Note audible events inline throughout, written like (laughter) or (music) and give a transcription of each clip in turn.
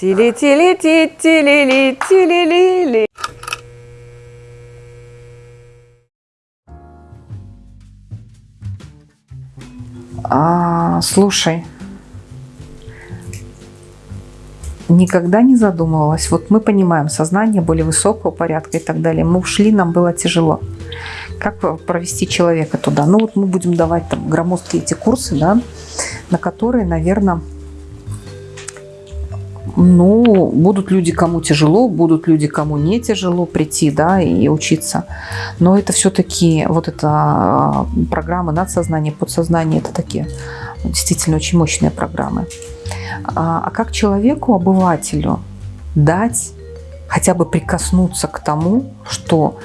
Тили-тили-ти-тили-ли-тили-ли-ли. А, слушай, никогда не задумывалась. Вот мы понимаем сознание более высокого порядка и так далее. Мы ушли, нам было тяжело. Как провести человека туда? Ну вот мы будем давать там громоздкие эти курсы, да, на которые, наверное, ну, будут люди, кому тяжело, будут люди, кому не тяжело прийти, да, и учиться. Но это все-таки вот эта а, программа надсознание, подсознание, это такие действительно очень мощные программы. А, а как человеку, обывателю дать хотя бы прикоснуться к тому, что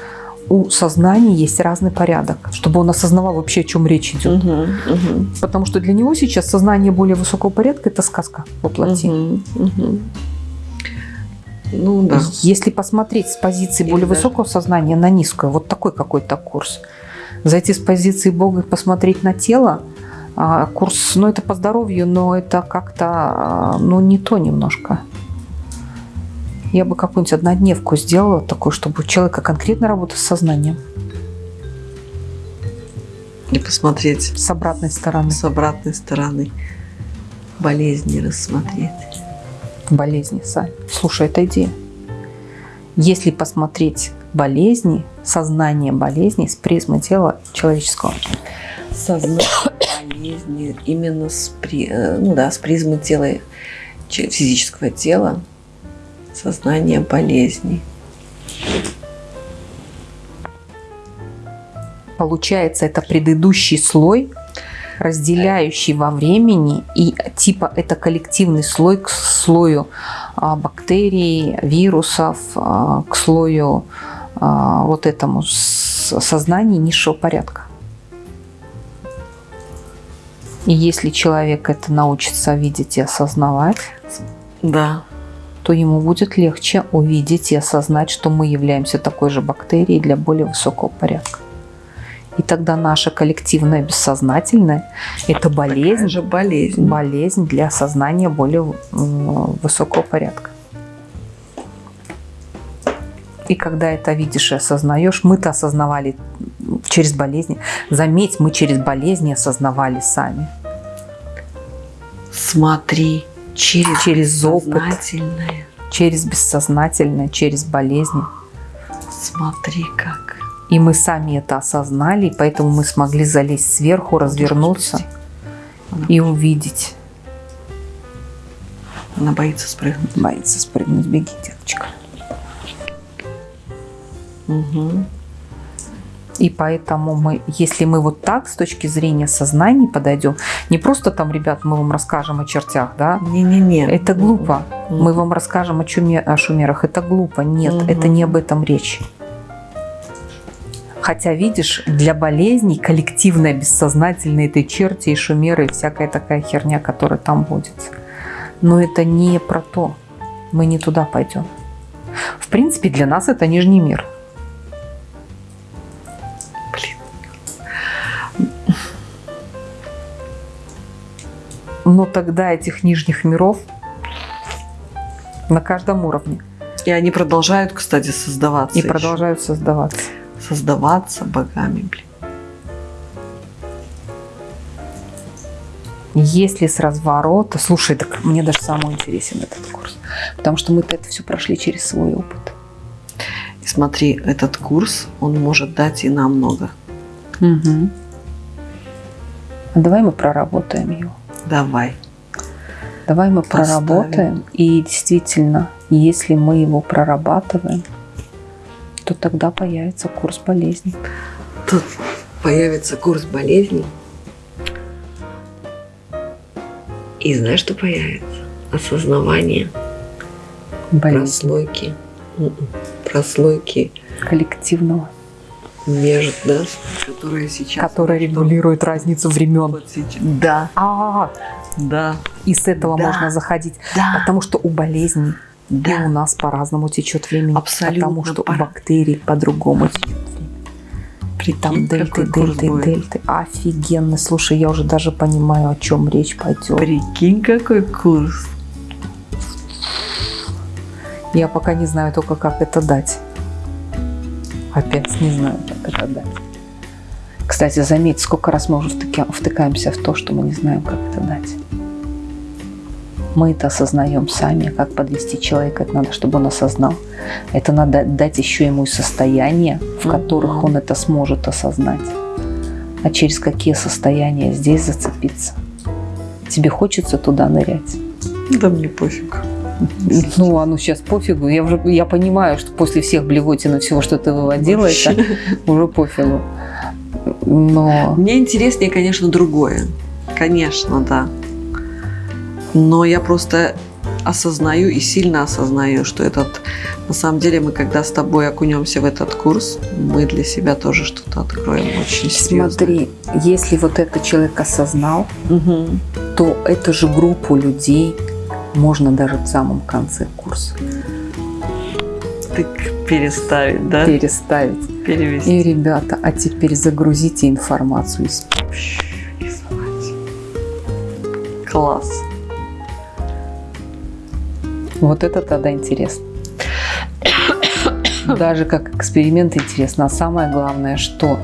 у сознания есть разный порядок, чтобы он осознавал вообще, о чем речь идет. Угу, угу. Потому что для него сейчас сознание более высокого порядка – это сказка воплоти. Угу, угу. Ну да. Если посмотреть с позиции Или более даже... высокого сознания на низкую, вот такой какой-то курс, зайти с позиции Бога и посмотреть на тело, а, курс, ну это по здоровью, но это как-то, а, ну не то немножко. Я бы какую-нибудь однодневку сделала такую, чтобы у человека конкретно работа с сознанием. И посмотреть. С обратной стороны. С обратной стороны. Болезни рассмотреть. Болезни, Сань. Слушай, это идея. Если посмотреть болезни, сознание болезни с призмы тела человеческого. Сознание болезни именно с, при, э, ну да, с призмы тела, физического тела, сознание болезни. Получается, это предыдущий слой, разделяющий во времени, и типа это коллективный слой к слою а, бактерий, вирусов, а, к слою а, вот этому сознания низшего порядка. И если человек это научится видеть и осознавать, да то ему будет легче увидеть и осознать, что мы являемся такой же бактерией для более высокого порядка. И тогда наша коллективная бессознательная – это болезнь, же болезнь. болезнь для осознания более высокого порядка. И когда это видишь и осознаешь, мы-то осознавали через болезни. Заметь, мы через болезни осознавали сами. Смотри, через, через опыт, через бессознательное, через болезни. Смотри как. И мы сами это осознали, и поэтому мы смогли залезть сверху, развернуться и увидеть. Она боится спрыгнуть. Боится спрыгнуть. Беги, деточка. Угу. И поэтому мы, если мы вот так с точки зрения сознания подойдем, не просто там, ребят, мы вам расскажем о чертях, да? Не-не-не. Это глупо. Mm Мы вам расскажем о, чуме, о шумерах. Это глупо. Нет, mm это не об этом речь. Хотя, видишь, для болезней коллективное, бессознательное это черти и шумеры и всякая такая херня, которая там будет. Но это не про то. Мы не туда пойдем. В принципе, для нас это нижний мир. Но тогда этих нижних миров на каждом уровне. И они продолжают, кстати, создаваться. И еще. продолжают создаваться. Создаваться богами, блин. Если с разворота... Слушай, так мне даже самый интересен этот курс. Потому что мы-то это все прошли через свой опыт. И смотри, этот курс, он может дать и нам много. Угу. А давай мы проработаем его. Давай. Давай мы Поставим. проработаем. И действительно, если мы его прорабатываем, то тогда появится курс болезней. Тут появится курс болезней. И знаешь, что появится? Осознавание Болезнь. прослойки. М-м, прослойки коллективного между, да, которая сейчас... Которая регулирует разницу времен. Вот Да. А, -а, а, да. И с этого да. можно заходить. Да. Потому что у болезней да. и у нас по-разному течет времени. Абсолютно. Потому что пора. у бактерий по-другому течет время. Прикинь, Там дельты, дельты, дельты. Офигенно. Слушай, я уже даже понимаю, о чем речь пойдет. Прикинь, какой курс. Я пока не знаю только, как это дать. Опять не знаю, как это дать. Кстати, заметь, сколько раз мы уже втыка- втыкаемся в то, что мы не знаем, как это дать. Мы это осознаем сами, как подвести человека, это надо, чтобы он осознал. Это надо дать еще ему и состояния, в которых он это сможет осознать. А через какие состояния здесь зацепиться? Тебе хочется туда нырять? Да мне пофиг. Ну, а ну сейчас пофигу. Я уже я понимаю, что после всех блевотин и всего, что ты выводила, это Вообще. уже пофигу. Но Мне интереснее, конечно, другое. Конечно, да. Но я просто осознаю и сильно осознаю, что этот, на самом деле, мы когда с тобой окунемся в этот курс, мы для себя тоже что-то откроем очень серьезно. смотри, если вот этот человек осознал, то эту же группу людей можно даже в самом конце курса Так переставить, да? переставить. Перевести. И, ребята, а теперь загрузите информацию из. Класс. Вот это тогда интересно. Даже как эксперимент интересно. А самое главное, что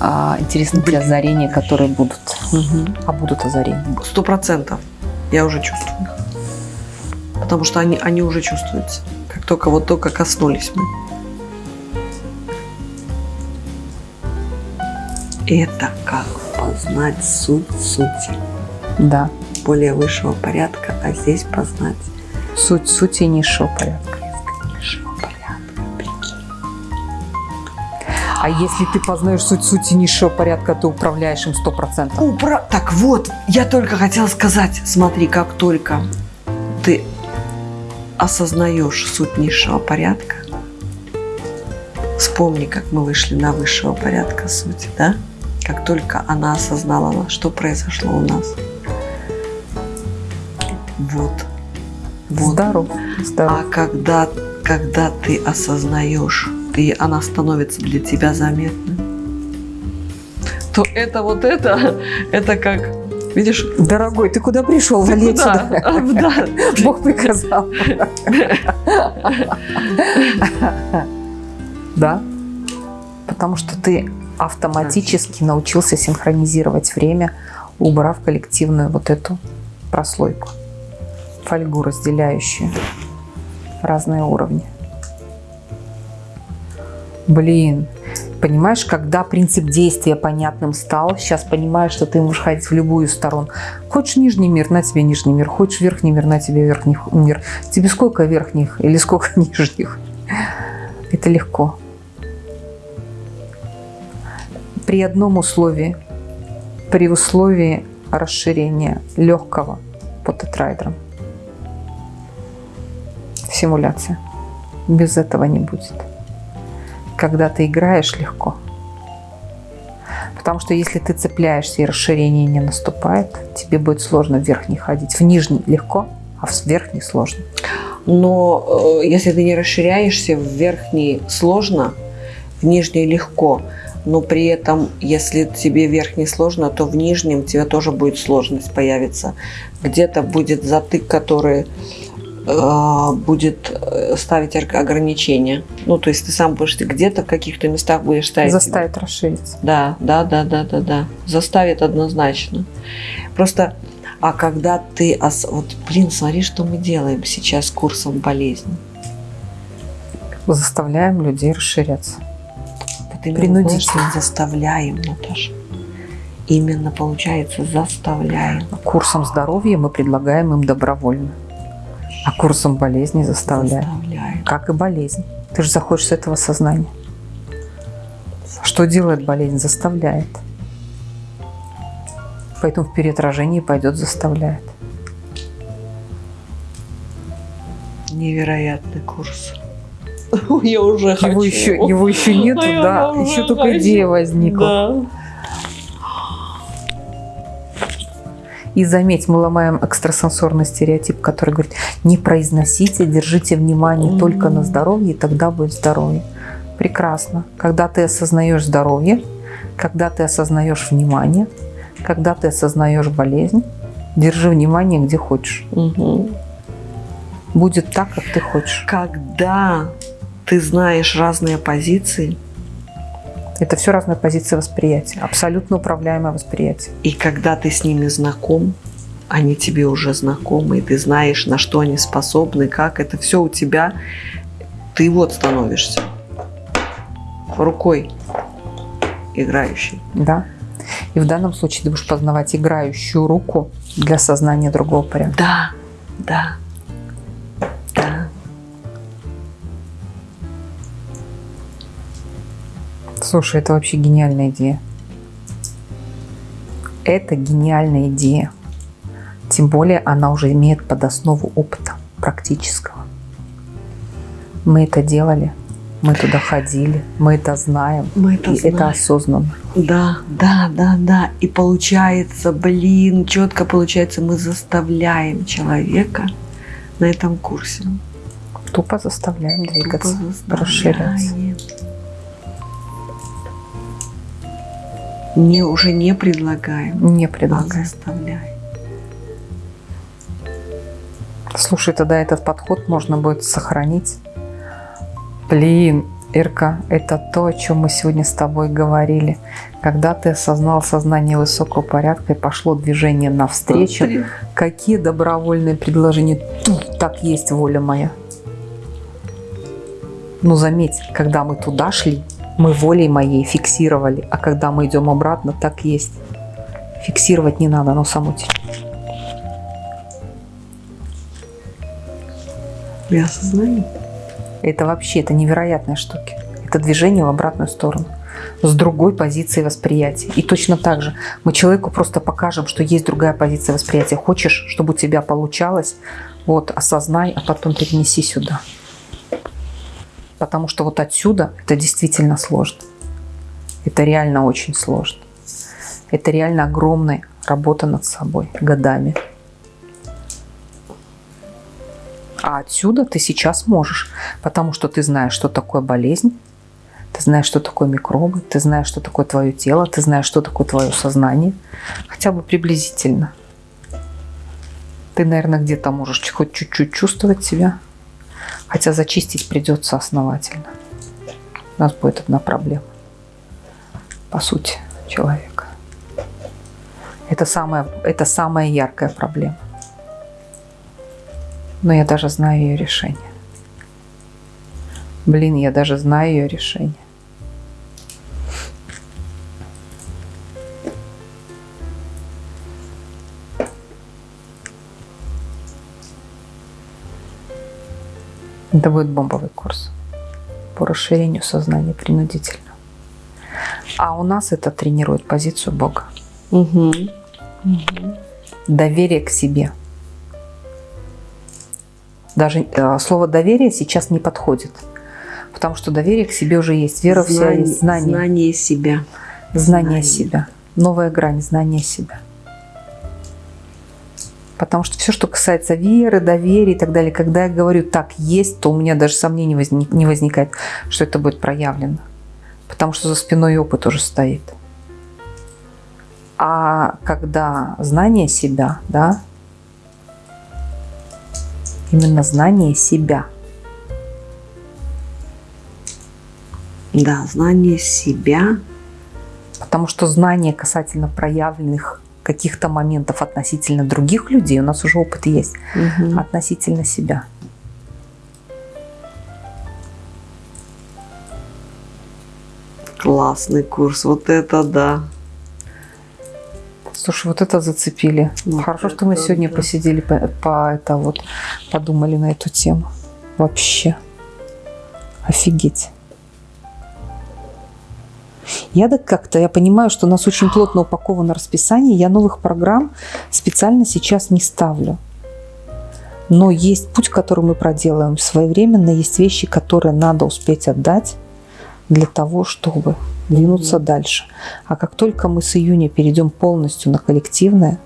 а, интересны те озарения, которые будут. А будут озарения. Сто процентов. Я уже чувствую. Потому что они, они уже чувствуются. Как только вот только коснулись мы. Это как познать суть сути. Да. Более высшего порядка, а здесь познать Суть сути низшего порядка. низшего порядка. Прикинь. А если ты познаешь суть сути низшего порядка, ты управляешь им сто процентов. Упра- Так вот, я только хотела сказать, смотри, как только ты осознаешь суть низшего порядка, вспомни, как мы вышли на высшего порядка сути, да? Как только она осознала, что произошло у нас. Вот. Вот. Здоров. Здоров. А когда, когда ты осознаешь, и она становится для тебя заметной, то это вот это, (laughs) это как, видишь, Дорогой, ты куда пришел? ты Вали куда? А, да. (laughs) Бог приказал. Да? Потому что ты автоматически научился синхронизировать время, убрав коллективную вот эту прослойку, фольгу, разделяющую разные уровни. Блин, понимаешь, когда принцип действия понятным стал, сейчас понимаешь, что ты можешь ходить в любую сторону. Хочешь нижний мир, на тебе нижний мир. Хочешь верхний мир, на тебе верхний мир. Тебе сколько верхних или сколько (laughs) нижних? Это легко. При одном условии, при условии расширения легкого по тетрайдрам. Симуляция. Без этого не будет. Когда ты играешь легко. Потому что если ты цепляешься и расширение не наступает, тебе будет сложно в верхний ходить. В нижний легко, а в верхний сложно. Но э, если ты не расширяешься, в верхний сложно, в нижний легко. Но при этом, если тебе верхний сложно, то в нижнем тебе тоже будет сложность появиться. Где-то будет затык, который будет э, ставить ограничения. Ну, то есть ты сам будешь где-то в каких-то местах будешь ставить. Заставит расшириться. Да, да, да, да, да, да. Заставит однозначно. Просто, а когда ты, вот, блин, смотри, что мы делаем сейчас с курсом болезни. Заставляем людей расширяться. Вот Принудительно. заставляем, Наташа. Именно, получается, заставляем. Курсом здоровья мы предлагаем им добровольно. А курсом болезни заставляем. Заставляем. Как и болезнь. Ты же заходишь с этого сознания. Что делает болезнь? Заставляет. Поэтому в переотражении пойдет заставляет. Невероятный курс. (laughs) Я уже хочу. Его еще, его еще нету, (laughs) А да. Еще только хочу. идея возникла. Да. И заметь, мы ломаем экстрасенсорный стереотип, который говорит, не произносите, держите внимание только на здоровье, и тогда будет здоровье. Прекрасно. Когда ты осознаешь здоровье, когда ты осознаешь внимание, когда ты осознаешь болезнь, держи внимание где хочешь. Мгм. будет так, как ты хочешь. Когда ты знаешь разные позиции, Это все разные позиции восприятия. Абсолютно управляемое восприятие. и когда ты с ними знаком, они тебе уже знакомы, и ты знаешь, на что они способны, как это все у тебя, ты вот становишься рукой играющей. Да. И в данном случае ты будешь познавать играющую руку для сознания другого порядка. Да, да, да. Слушай, это вообще гениальная идея. Это гениальная идея. Тем более она уже имеет под основу опыта практического. Мы это делали, мы туда ходили, мы это знаем, Мы это и это знаем. осознанно. Да, да, да, да. И получается, блин, четко получается, мы заставляем человека на этом курсе. Тупо заставляем Тупо двигаться, заставляем. расширяться. Не, уже не предлагаем, Не а предлагаем. заставляем. Слушай, тогда этот подход можно будет сохранить. Блин, Ирка, это то, о чем мы сегодня с тобой говорили. Когда ты осознал сознание высокого порядка и пошло движение навстречу, какие добровольные предложения? Тут так есть воля моя. Но заметь, когда мы туда шли, мы волей моей фиксировали, а когда мы идем обратно, так есть. Фиксировать не надо, оно само течет. Осознаю. Это вообще, это невероятные штуки. Это движение в обратную сторону. С другой позиции восприятия. И точно так же мы человеку просто покажем, что есть другая позиция восприятия. Хочешь, чтобы у тебя получалось, вот, осознай, а потом перенеси сюда. Потому что вот отсюда это действительно сложно. Это реально очень сложно. Это реально огромная работа над собой годами. А отсюда ты сейчас можешь, потому что ты знаешь, что такое болезнь, ты знаешь, что такое микробы, ты знаешь, что такое твое тело, ты знаешь, что такое твое сознание, хотя бы приблизительно. Ты, наверное, где-то можешь хоть чуть-чуть чувствовать себя, хотя зачистить придется основательно. У нас будет одна проблема. По сути, человека. Это самая, это самая яркая проблема но я даже знаю ее решение. Блин, я даже знаю ее решение. Это будет бомбовый курс по расширению сознания принудительно. А у нас это тренирует позицию Бога. Угу. Доверие к себе. Даже э, слово доверие сейчас не подходит. Потому что доверие к себе уже есть. Вера вся есть знание. Знание себя. Знание знание. себя. Новая грань знания себя. Потому что все, что касается веры, доверия и так далее, когда я говорю так есть, то у меня даже сомнений возник- не возникает, что это будет проявлено. Потому что за спиной опыт уже стоит. А когда знание себя, да, именно знание себя, Да, знание себя. Потому что знание касательно проявленных каких-то моментов относительно других людей, у нас уже опыт есть, Мгм. относительно себя. Классный курс. Вот это да. Слушай, вот это зацепили. Вот Хорошо, что мы это сегодня да. посидели, по, по- это вот, подумали на эту тему. Вообще. Офигеть. Я так как-то, я понимаю, что у нас очень плотно упаковано расписание, я новых программ специально сейчас не ставлю. Но есть путь, который мы проделаем своевременно, есть вещи, которые надо успеть отдать для того, чтобы двинуться дальше. А как только мы с июня перейдем полностью на коллективное,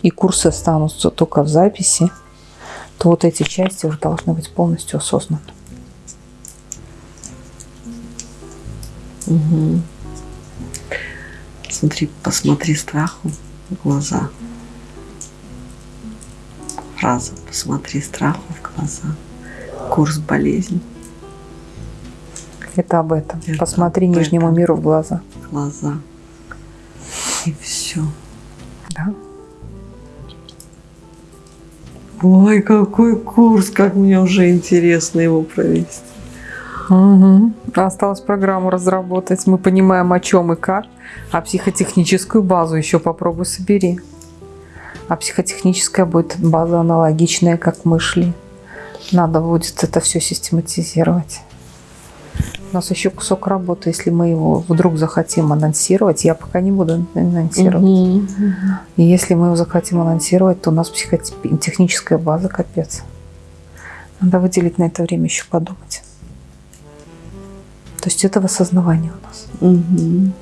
и курсы останутся только в записи, то вот эти части уже должны быть полностью осознаны. Мгм. Смотри, посмотри страху в глаза. фраза. Посмотри страху в глаза. Курс болезни. Это об этом. Это Посмотри об нижнему этом. миру в глаза. Глаза. И все. Да? Ой, какой курс, как мне уже интересно его провести. Мгм. Осталось программу разработать. Мы понимаем, о чем и как. А психотехническую базу еще попробуй собери. А психотехническая будет база аналогичная, как мы шли. Надо будет это все систематизировать. У нас еще кусок работы, если мы его вдруг захотим анонсировать, я пока не буду анонсировать. И если мы его захотим анонсировать, то у нас психотехническая база капец. Надо выделить на это время еще подумать. То есть это в осознавании у нас. Мгм.